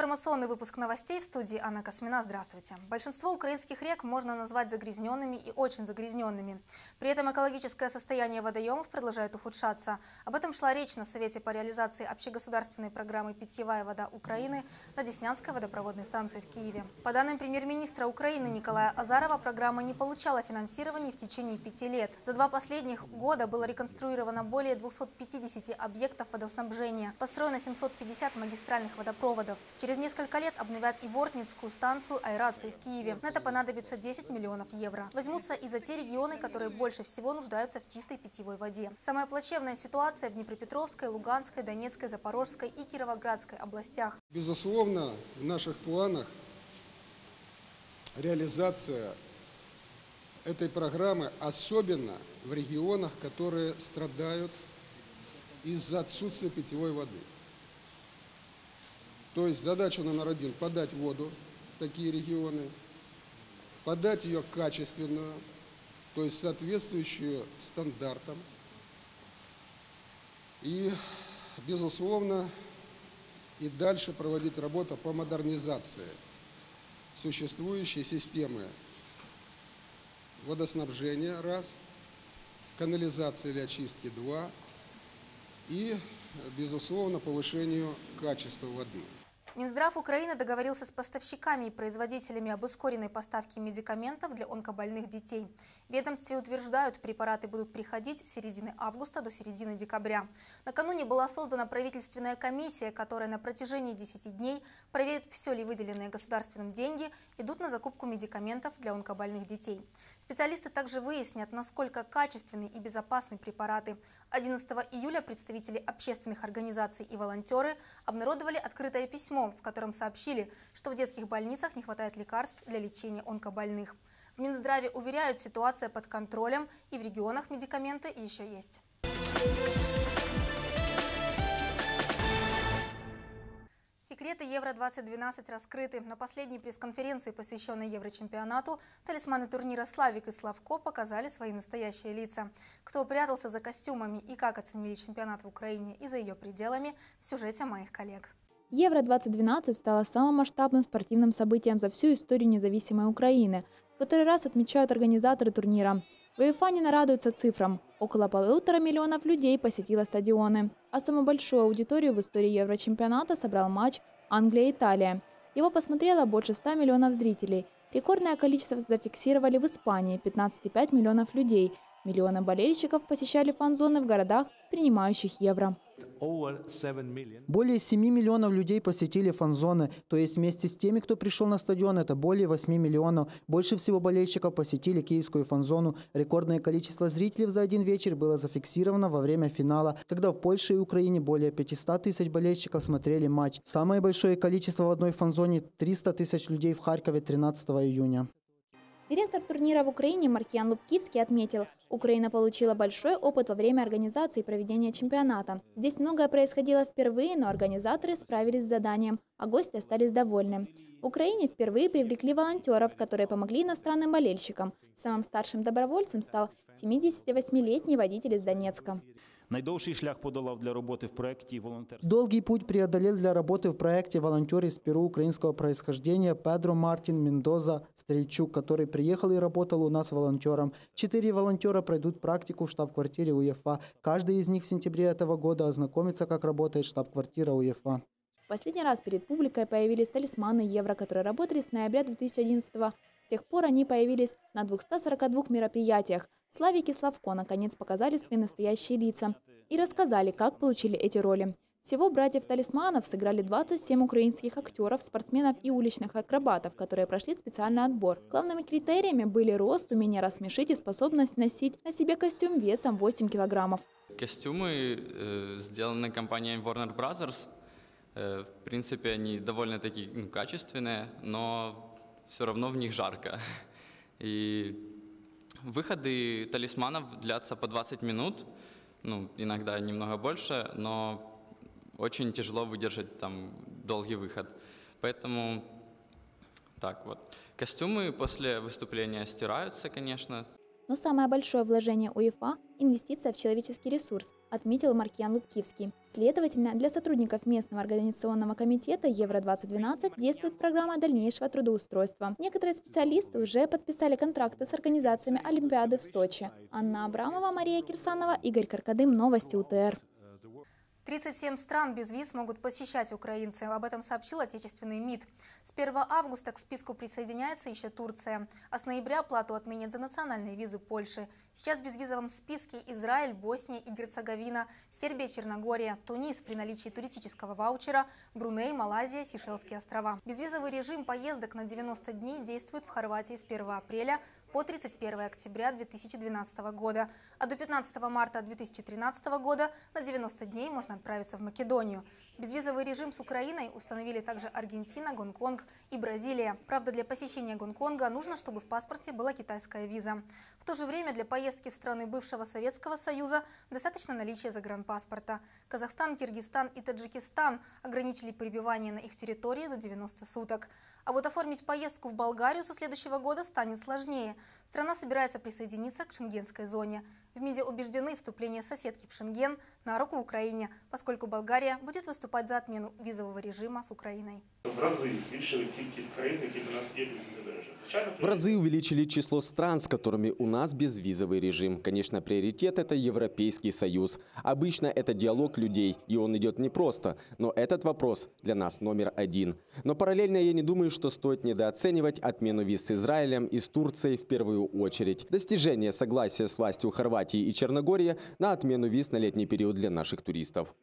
информационный выпуск новостей в студии Анна Космина. Здравствуйте. Большинство украинских рек можно назвать загрязненными и очень загрязненными. При этом экологическое состояние водоемов продолжает ухудшаться. Об этом шла речь на Совете по реализации общегосударственной программы «Питьевая вода Украины» на Деснянской водопроводной станции в Киеве. По данным премьер-министра Украины Николая Азарова, программа не получала финансирования в течение пяти лет. За два последних года было реконструировано более 250 объектов водоснабжения, построено 750 магистральных водопроводов. Через несколько лет обновят и Бортницкую станцию аэрации в Киеве. На это понадобится 10 миллионов евро. Возьмутся и за те регионы, которые больше всего нуждаются в чистой питьевой воде. Самая плачевная ситуация в Днепропетровской, Луганской, Донецкой, Запорожской и Кировоградской областях. Безусловно, в наших планах реализация этой программы, особенно в регионах, которые страдают из-за отсутствия питьевой воды. То есть задача номер один – подать воду в такие регионы, подать ее качественную, то есть соответствующую стандартам. И, безусловно, и дальше проводить работу по модернизации существующей системы водоснабжения, раз, канализации или очистки, два, и, безусловно, повышению качества воды. Минздрав Украины договорился с поставщиками и производителями об ускоренной поставке медикаментов для онкобольных детей. Ведомстве утверждают, препараты будут приходить с середины августа до середины декабря. Накануне была создана правительственная комиссия, которая на протяжении 10 дней проверит, все ли выделенные государственным деньги идут на закупку медикаментов для онкобольных детей. Специалисты также выяснят, насколько качественны и безопасны препараты. 11 июля представители общественных организаций и волонтеры обнародовали открытое письмо, в котором сообщили, что в детских больницах не хватает лекарств для лечения онкобольных. Минздраве уверяют, ситуация под контролем и в регионах медикаменты еще есть. Секреты Евро-2012 раскрыты. На последней пресс-конференции, посвященной Еврочемпионату, талисманы турнира «Славик» и «Славко» показали свои настоящие лица. Кто прятался за костюмами и как оценили чемпионат в Украине и за ее пределами в сюжете моих коллег. Евро-2012 стало самым масштабным спортивным событием за всю историю независимой Украины, который раз отмечают организаторы турнира. В не нарадуются цифрам. Около полутора миллионов людей посетило стадионы. А самую большую аудиторию в истории Еврочемпионата собрал матч Англия-Италия. Его посмотрело больше 100 миллионов зрителей. Рекордное количество зафиксировали в Испании – 15,5 миллионов людей. Миллионы болельщиков посещали фан-зоны в городах, принимающих евро. Более 7 миллионов людей посетили фан-зоны, то есть вместе с теми, кто пришел на стадион, это более 8 миллионов. Больше всего болельщиков посетили киевскую фан-зону. Рекордное количество зрителей за один вечер было зафиксировано во время финала, когда в Польше и Украине более 500 тысяч болельщиков смотрели матч. Самое большое количество в одной фан-зоне – 300 тысяч людей в Харькове 13 июня. Директор турнира в Украине Маркиан Лубкивский отметил, Украина получила большой опыт во время организации и проведения чемпионата. Здесь многое происходило впервые, но организаторы справились с заданием, а гости остались довольны. В Украине впервые привлекли волонтеров, которые помогли иностранным болельщикам. Самым старшим добровольцем стал 78-летний водитель из Донецка. Найдовший шлях подолав для работы в проекте волонтерства. Долгий путь преодолел для работы в проекте волонтер из Перу украинского происхождения Педро Мартин Мендоза Стрельчук, который приехал и работал у нас волонтером. Четыре волонтера пройдут практику в штаб-квартире УЕФА. Каждый из них в сентябре этого года ознакомится, как работает штаб-квартира УЕФА. Последний раз перед публикой появились талисманы евро, которые работали с ноября 2011 года. С тех пор они появились на 242 мероприятиях. Славик и Славко наконец показали свои настоящие лица и рассказали, как получили эти роли. Всего братьев-талисманов сыграли 27 украинских актеров, спортсменов и уличных акробатов, которые прошли специальный отбор. Главными критериями были рост, умение рассмешить и способность носить на себе костюм весом 8 килограммов. Костюмы э, сделаны компанией Warner Brothers. Э, в принципе, они довольно-таки ну, качественные, но все равно в них жарко. И выходы талисманов длятся по 20 минут, ну, иногда немного больше, но очень тяжело выдержать там долгий выход. Поэтому так вот. Костюмы после выступления стираются, конечно, Но самое большое вложение УЕФА – инвестиция в человеческий ресурс, отметил Маркиан Лубкивский. Следовательно, для сотрудников местного организационного комитета Евро-2012 действует программа дальнейшего трудоустройства. Некоторые специалисты уже подписали контракты с организациями Олимпиады в Сочи. Анна Абрамова, Мария Кирсанова, Игорь Каркадым. Новости УТР. 37 стран без виз могут посещать украинцы. Об этом сообщил отечественный МИД. С 1 августа к списку присоединяется еще Турция. А с ноября плату отменят за национальные визы Польши. Сейчас в безвизовом списке Израиль, Босния и Герцеговина, Сербия, Черногория, Тунис при наличии туристического ваучера, Бруней, Малайзия, Сейшельские острова. Безвизовый режим поездок на 90 дней действует в Хорватии с 1 апреля по 31 октября 2012 года, а до 15 марта 2013 года на 90 дней можно отправиться в Македонию. Безвизовый режим с Украиной установили также Аргентина, Гонконг и Бразилия. Правда, для посещения Гонконга нужно, чтобы в паспорте была китайская виза. В то же время для поездки в страны бывшего Советского Союза достаточно наличия загранпаспорта. Казахстан, Киргизстан и Таджикистан ограничили пребывание на их территории до 90 суток. А вот оформить поездку в Болгарию со следующего года станет сложнее. Страна собирается присоединиться к шенгенской зоне. В МИДе убеждены, вступление соседки в Шенген на руку Украине, поскольку Болгария будет выступать за отмену визового режима с Украиной. В рази збільшили кількість країн, які до нас є безвізовий режим. Звичайно, В разы увеличили число стран, с которыми у нас безвизовый режим. Конечно, приоритет – это Европейский Союз. Обычно это диалог людей, и он идет непросто. Но этот вопрос для нас номер один. Но параллельно я не думаю, что стоит недооценивать отмену виз с Израилем и с Турцией в первую очередь. Достижение согласия с властью Хорватии и Черногории на отмену виз на летний период для наших туристов.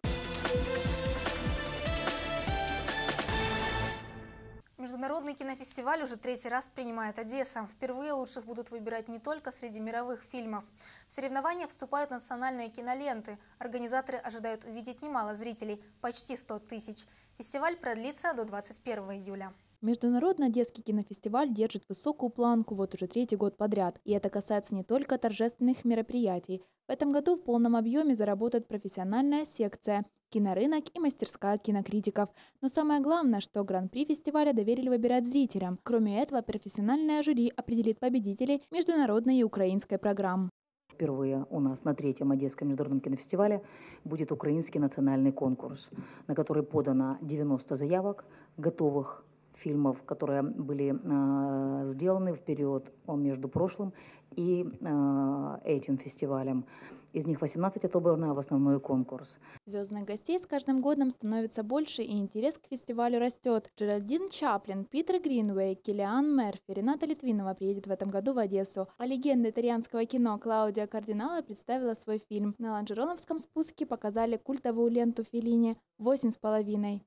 Международный кинофестиваль уже третий раз принимает Одесса. Впервые лучших будут выбирать не только среди мировых фильмов. В соревнования вступают национальные киноленты. Организаторы ожидают увидеть немало зрителей – почти 100 тысяч. Фестиваль продлится до 21 июля. Международный детский кинофестиваль держит высокую планку вот уже третий год подряд. И это касается не только торжественных мероприятий. В этом году в полном объеме заработает профессиональная секция, кинорынок и мастерская кинокритиков. Но самое главное, что гран-при фестиваля доверили выбирать зрителям. Кроме этого, профессиональное жюри определит победителей международной и украинской программ. Впервые у нас на третьем Одесском международном кинофестивале будет украинский национальный конкурс, на который подано 90 заявок готовых фильмов, которые были э, сделаны в период между прошлым и э, этим фестивалем. Из них 18 отобрано в основной конкурс. Звездных гостей с каждым годом становится больше, и интерес к фестивалю растет. Джеральдин Чаплин, Питер Гринвей, Килиан Мерфи, Рената Литвинова приедет в этом году в Одессу. А легенда итальянского кино Клаудия Кардинала представила свой фильм. На Ланжероновском спуске показали культовую ленту Феллини «Восемь с половиной».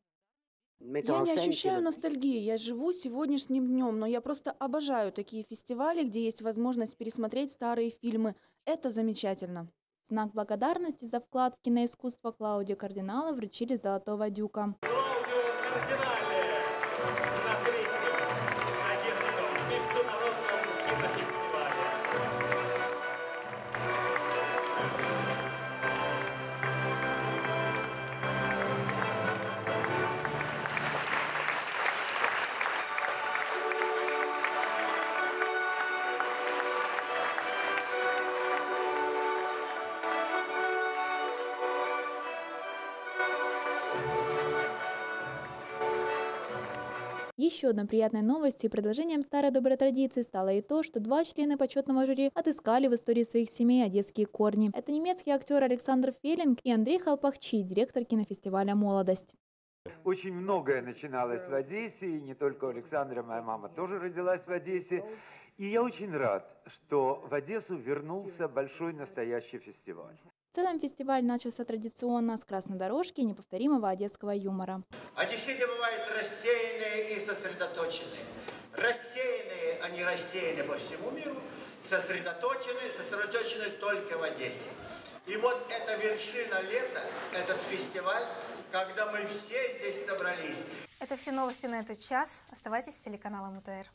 Я не ощущаю ностальгии, я живу сегодняшним днем, но я просто обожаю такие фестивали, где есть возможность пересмотреть старые фильмы. Это замечательно. Знак благодарности за вклад в киноискусство Клауди Кардинала вручили «Золотого дюка». Еще одной приятной новостью и продолжением старой доброй традиции стало и то, что два члена почетного жюри отыскали в истории своих семей одесские корни. Это немецкий актер Александр Феллинг и Андрей Халпахчи, директор кинофестиваля «Молодость». Очень многое начиналось в Одессе, и не только у Александра, моя мама тоже родилась в Одессе. И я очень рад, что в Одессу вернулся большой настоящий фестиваль. Целом фестиваль начался традиционно с красной дорожки и неповторимого одесского юмора. Одесситы бывают рассеянные и сосредоточенные. Рассеянные, они рассеяны по всему миру, сосредоточенные, сосредоточены только в Одессе. И вот эта вершина лета, этот фестиваль, когда мы все здесь собрались. Это все новости на этот час. Оставайтесь с телеканалом УТР.